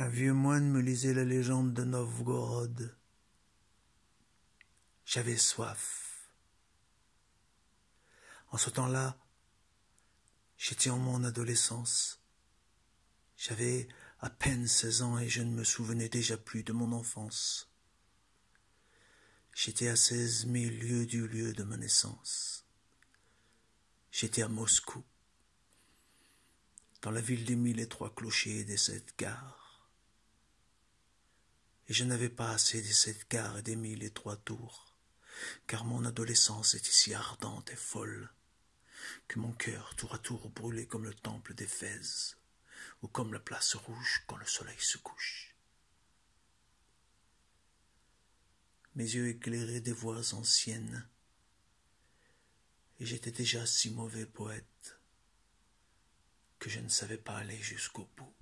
Un vieux moine me lisait la légende de Novgorod. J'avais soif. En ce temps-là, j'étais en mon adolescence. J'avais à peine seize ans et je ne me souvenais déjà plus de mon enfance. J'étais à seize mille lieues du lieu de ma naissance. J'étais à Moscou, dans la ville des mille et trois clochers et des sept gares et je n'avais pas assez des sept quarts et des mille et trois tours, car mon adolescence était si ardente et folle, que mon cœur tour à tour brûlait comme le temple d'Éphèse, ou comme la place rouge quand le soleil se couche. Mes yeux éclairaient des voix anciennes, et j'étais déjà si mauvais poète que je ne savais pas aller jusqu'au bout.